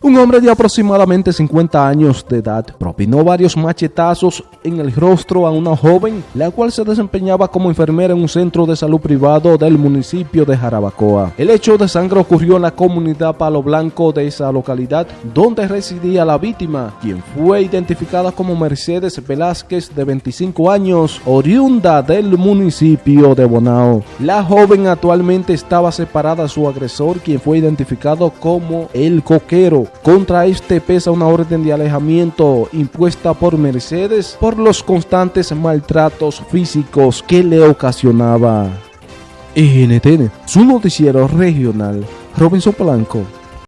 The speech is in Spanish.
Un hombre de aproximadamente 50 años de edad propinó varios machetazos en el rostro a una joven, la cual se desempeñaba como enfermera en un centro de salud privado del municipio de Jarabacoa. El hecho de sangre ocurrió en la comunidad Palo Blanco de esa localidad, donde residía la víctima, quien fue identificada como Mercedes Velázquez, de 25 años, oriunda del municipio de Bonao. La joven actualmente estaba separada de su agresor, quien fue identificado como el coquero contra este pesa una orden de alejamiento impuesta por Mercedes por los constantes maltratos físicos que le ocasionaba. NTN, su noticiero regional, Robinson Blanco.